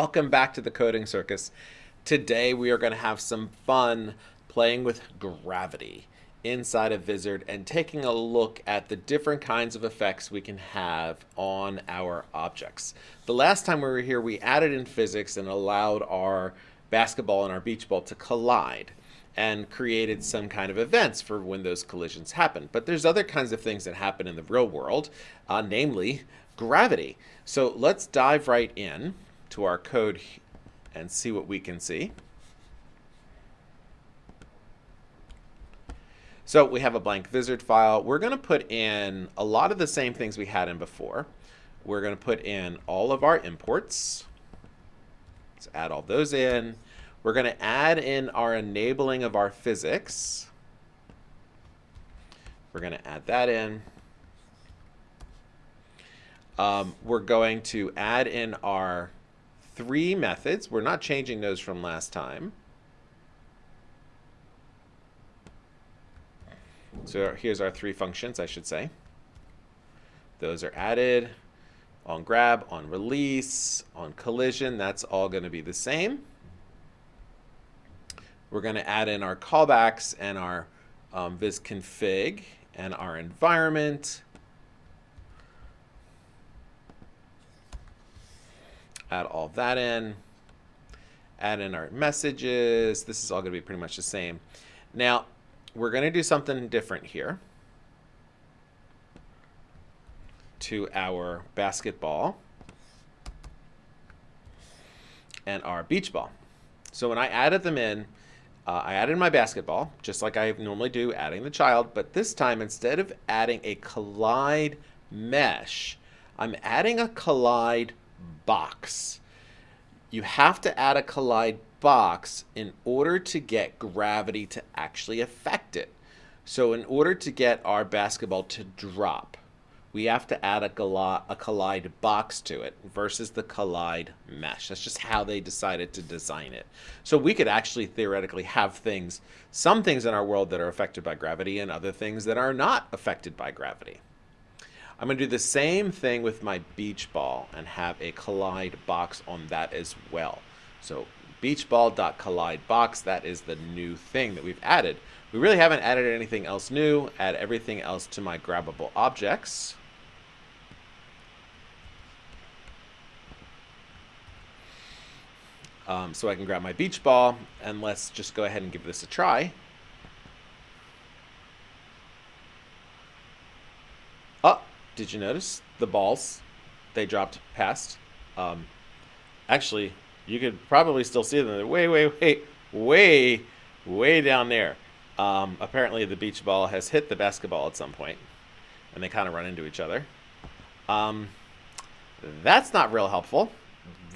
Welcome back to the Coding Circus. Today we are going to have some fun playing with gravity inside of Vizard and taking a look at the different kinds of effects we can have on our objects. The last time we were here we added in physics and allowed our basketball and our beach ball to collide and created some kind of events for when those collisions happen. But there's other kinds of things that happen in the real world, uh, namely gravity. So let's dive right in to our code and see what we can see. So we have a blank Vizard file. We're going to put in a lot of the same things we had in before. We're going to put in all of our imports. Let's add all those in. We're going to add in our enabling of our physics. We're going to add that in. Um, we're going to add in our three methods. We're not changing those from last time. So here's our three functions, I should say. Those are added on grab, on release, on collision. That's all going to be the same. We're going to add in our callbacks and our um, viz config and our environment add all that in, add in our messages. This is all going to be pretty much the same. Now, we're going to do something different here to our basketball and our beach ball. So when I added them in, uh, I added my basketball, just like I normally do, adding the child, but this time instead of adding a collide mesh, I'm adding a collide box. You have to add a collide box in order to get gravity to actually affect it. So in order to get our basketball to drop, we have to add a, a collide box to it versus the collide mesh. That's just how they decided to design it. So we could actually theoretically have things, some things in our world that are affected by gravity and other things that are not affected by gravity. I'm going to do the same thing with my beach ball and have a collide box on that as well. So beachball.collide box, that is the new thing that we've added. We really haven't added anything else new. Add everything else to my grabbable objects. Um, so I can grab my beach ball and let's just go ahead and give this a try. Oh, did you notice the balls they dropped past? Um, actually, you could probably still see them. They're way, way, way, way, way down there. Um, apparently, the beach ball has hit the basketball at some point, and they kind of run into each other. Um, that's not real helpful.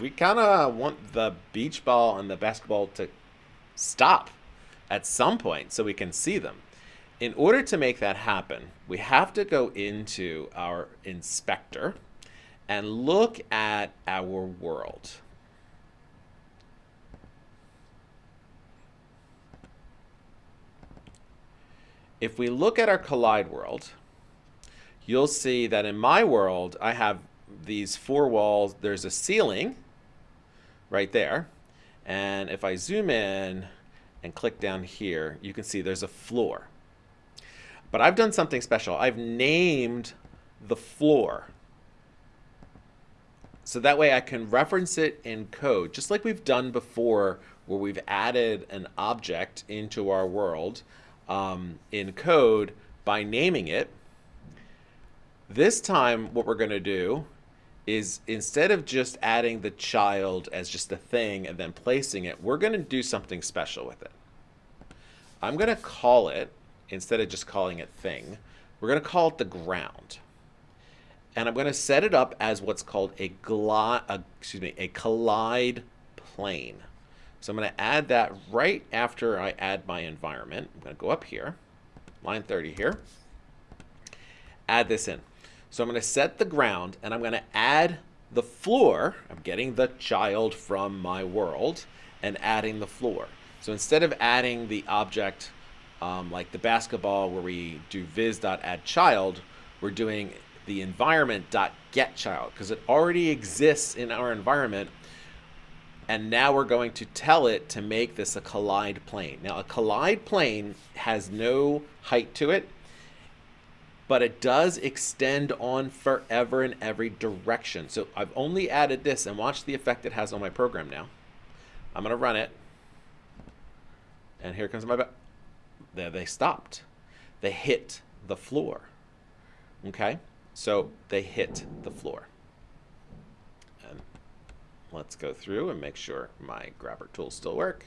We kind of want the beach ball and the basketball to stop at some point so we can see them in order to make that happen, we have to go into our inspector and look at our world. If we look at our collide world, you'll see that in my world, I have these four walls. There's a ceiling right there. And if I zoom in and click down here, you can see there's a floor. But I've done something special. I've named the floor. So that way I can reference it in code, just like we've done before where we've added an object into our world um, in code by naming it. This time what we're going to do is instead of just adding the child as just a thing and then placing it, we're going to do something special with it. I'm going to call it instead of just calling it thing, we're going to call it the ground. And I'm going to set it up as what's called a, a, excuse me, a collide plane. So I'm going to add that right after I add my environment. I'm going to go up here, line 30 here, add this in. So I'm going to set the ground and I'm going to add the floor. I'm getting the child from my world and adding the floor. So instead of adding the object um, like the basketball where we do viz.addChild, we're doing the environment.getChild because it already exists in our environment And now we're going to tell it to make this a collide plane. Now, a collide plane has no height to it, but it does extend on forever in every direction. So I've only added this, and watch the effect it has on my program now. I'm going to run it. And here comes my... There they stopped. They hit the floor. Okay? So they hit the floor. And let's go through and make sure my grabber tools still work.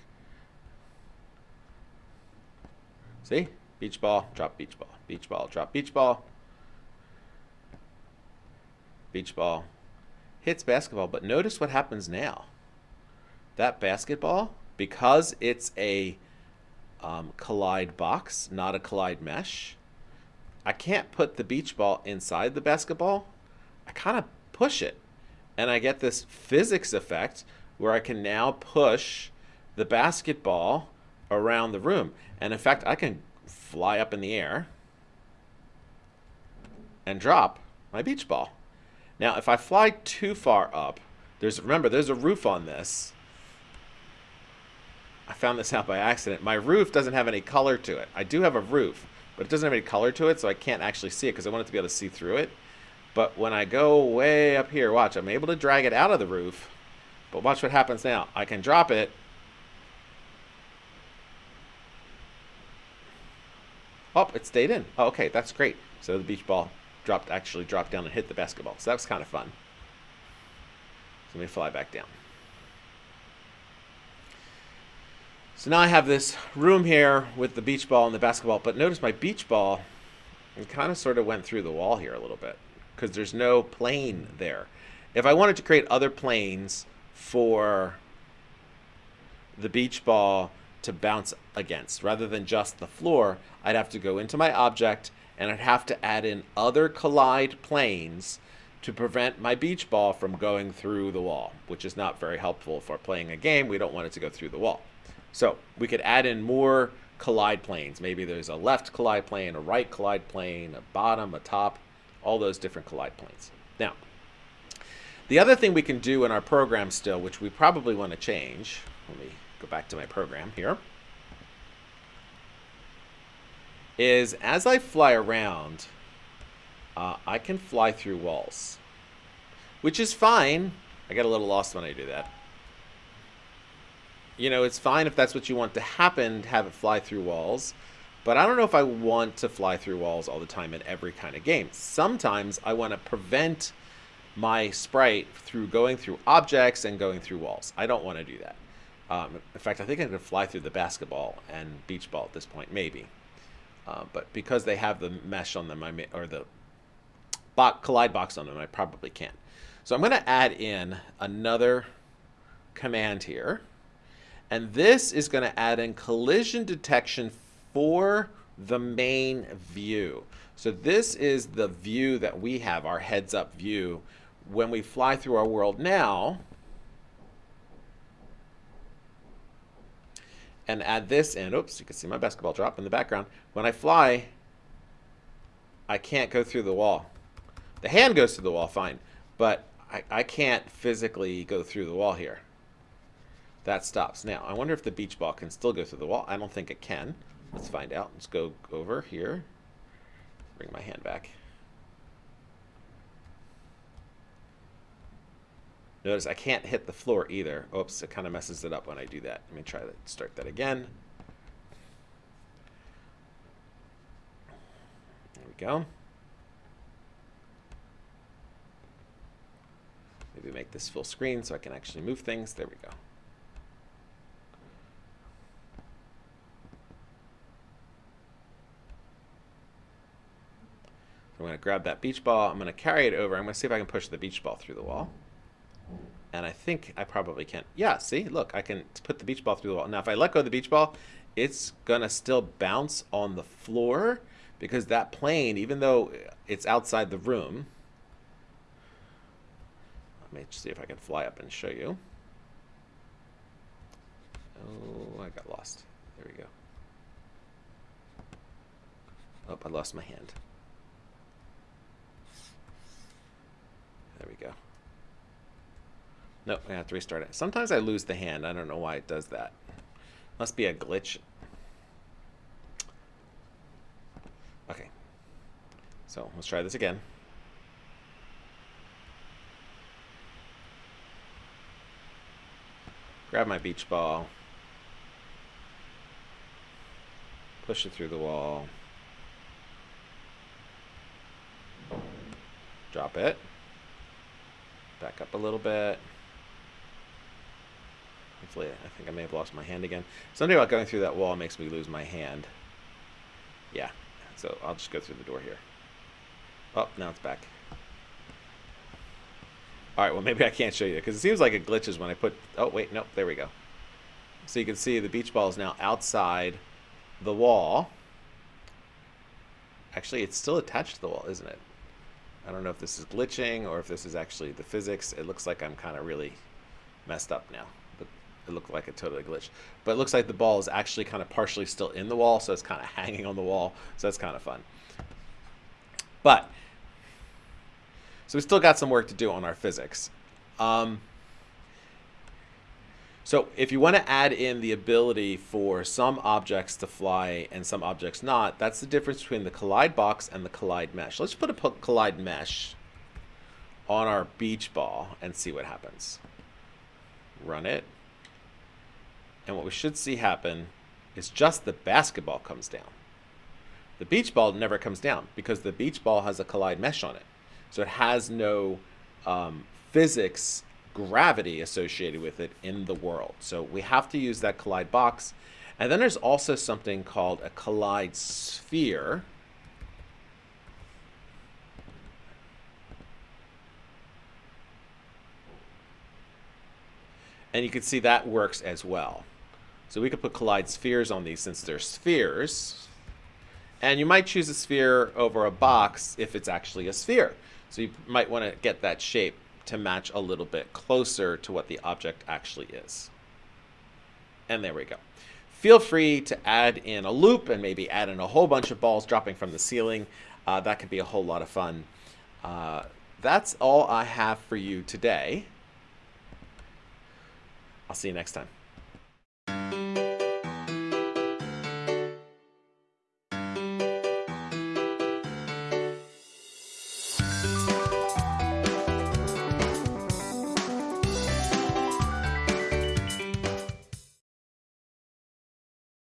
See? Beach ball, drop beach ball. Beach ball, drop beach ball. Beach ball hits basketball. But notice what happens now. That basketball, because it's a um, collide box, not a collide mesh, I can't put the beach ball inside the basketball. I kind of push it. And I get this physics effect where I can now push the basketball around the room. And in fact, I can fly up in the air and drop my beach ball. Now, if I fly too far up, there's remember, there's a roof on this. I found this out by accident. My roof doesn't have any color to it. I do have a roof, but it doesn't have any color to it, so I can't actually see it because I want it to be able to see through it. But when I go way up here, watch, I'm able to drag it out of the roof. But watch what happens now. I can drop it. Oh, it stayed in. Oh, okay, that's great. So the beach ball dropped actually dropped down and hit the basketball. So that was kind of fun. So let me fly back down. So now I have this room here with the beach ball and the basketball, but notice my beach ball kind of sort of went through the wall here a little bit because there's no plane there. If I wanted to create other planes for the beach ball to bounce against rather than just the floor, I'd have to go into my object and I'd have to add in other collide planes to prevent my beach ball from going through the wall, which is not very helpful for playing a game. We don't want it to go through the wall. So we could add in more collide planes. Maybe there's a left collide plane, a right collide plane, a bottom, a top, all those different collide planes. Now, the other thing we can do in our program still, which we probably want to change, let me go back to my program here, is as I fly around, uh, I can fly through walls, which is fine. I get a little lost when I do that you know, it's fine if that's what you want to happen, to have it fly through walls. But I don't know if I want to fly through walls all the time in every kind of game. Sometimes I want to prevent my sprite through going through objects and going through walls. I don't want to do that. Um, in fact, I think I could fly through the basketball and beach ball at this point, maybe. Uh, but because they have the mesh on them, I may, or the collide box on them, I probably can't. So I'm going to add in another command here. And this is going to add in collision detection for the main view. So this is the view that we have, our heads up view. When we fly through our world now, and add this in, oops, you can see my basketball drop in the background. When I fly, I can't go through the wall. The hand goes through the wall, fine, but I, I can't physically go through the wall here that stops. Now, I wonder if the beach ball can still go through the wall. I don't think it can. Let's find out. Let's go over here. Bring my hand back. Notice I can't hit the floor either. Oops, it kind of messes it up when I do that. Let me try to start that again. There we go. Maybe make this full screen so I can actually move things. There we go. I'm going to grab that beach ball. I'm going to carry it over. I'm going to see if I can push the beach ball through the wall. And I think I probably can. Yeah, see? Look, I can put the beach ball through the wall. Now, if I let go of the beach ball, it's going to still bounce on the floor because that plane, even though it's outside the room, let me see if I can fly up and show you. Oh, I got lost. There we go. Oh, I lost my hand. There we go. Nope, I have to restart it. Sometimes I lose the hand. I don't know why it does that. Must be a glitch. Okay. So let's try this again. Grab my beach ball. Push it through the wall. Drop it. Back up a little bit. Hopefully, I think I may have lost my hand again. Something about going through that wall makes me lose my hand. Yeah, so I'll just go through the door here. Oh, now it's back. All right, well, maybe I can't show you because it seems like it glitches when I put... Oh, wait, nope, there we go. So you can see the beach ball is now outside the wall. Actually, it's still attached to the wall, isn't it? I don't know if this is glitching or if this is actually the physics. It looks like I'm kind of really messed up now. But it looked like a totally glitch. But it looks like the ball is actually kind of partially still in the wall, so it's kind of hanging on the wall. So that's kind of fun. But, so we still got some work to do on our physics. Um, so if you want to add in the ability for some objects to fly and some objects not, that's the difference between the collide box and the collide mesh. Let's put a collide mesh on our beach ball and see what happens. Run it. And what we should see happen is just the basketball comes down. The beach ball never comes down because the beach ball has a collide mesh on it. So it has no um, physics gravity associated with it in the world. So we have to use that collide box. And then there's also something called a collide sphere. And you can see that works as well. So we could put collide spheres on these since they're spheres. And you might choose a sphere over a box if it's actually a sphere. So you might want to get that shape to match a little bit closer to what the object actually is. And there we go. Feel free to add in a loop and maybe add in a whole bunch of balls dropping from the ceiling. Uh, that could be a whole lot of fun. Uh, that's all I have for you today. I'll see you next time.